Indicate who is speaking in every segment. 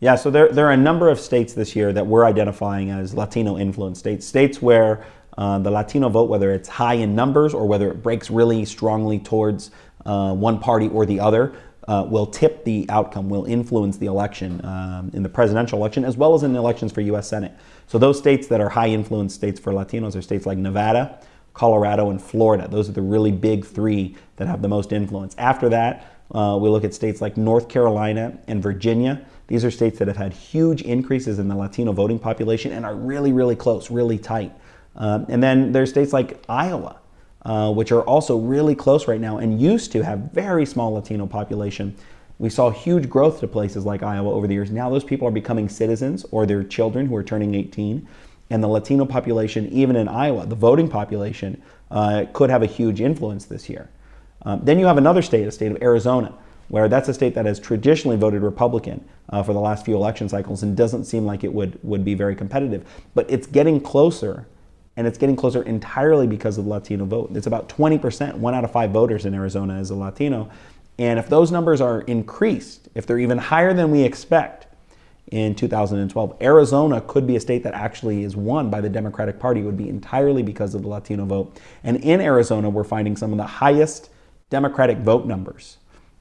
Speaker 1: Yeah, so there, there are a number of states this year that we're identifying as Latino influence states, states where uh, the Latino vote, whether it's high in numbers or whether it breaks really strongly towards uh, one party or the other, uh, will tip the outcome, will influence the election um, in the presidential election as well as in the elections for U.S. Senate. So those states that are high influence states for Latinos are states like Nevada, Colorado, and Florida. Those are the really big three that have the most influence. After that, uh, we look at states like North Carolina and Virginia. These are states that have had huge increases in the Latino voting population and are really, really close, really tight. Um, and then there's states like Iowa, uh, which are also really close right now and used to have very small Latino population. We saw huge growth to places like Iowa over the years. Now those people are becoming citizens or their children who are turning 18. And the Latino population, even in Iowa, the voting population, uh, could have a huge influence this year. Um, then you have another state, a state of Arizona, where that's a state that has traditionally voted Republican uh, for the last few election cycles and doesn't seem like it would, would be very competitive. But it's getting closer, and it's getting closer entirely because of the Latino vote. It's about 20%, one out of five voters in Arizona is a Latino. And if those numbers are increased, if they're even higher than we expect in 2012, Arizona could be a state that actually is won by the Democratic Party. It would be entirely because of the Latino vote. And in Arizona, we're finding some of the highest Democratic vote numbers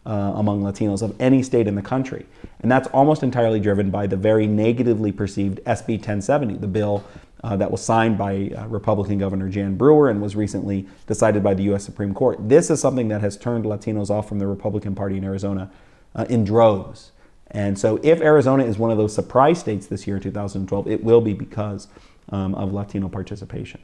Speaker 1: uh, among Latinos of any state in the country. And that's almost entirely driven by the very negatively perceived SB 1070, the bill uh, that was signed by uh, Republican Governor Jan Brewer and was recently decided by the U.S. Supreme Court. This is something that has turned Latinos off from the Republican Party in Arizona uh, in droves. And so if Arizona is one of those surprise states this year, 2012, it will be because um, of Latino participation.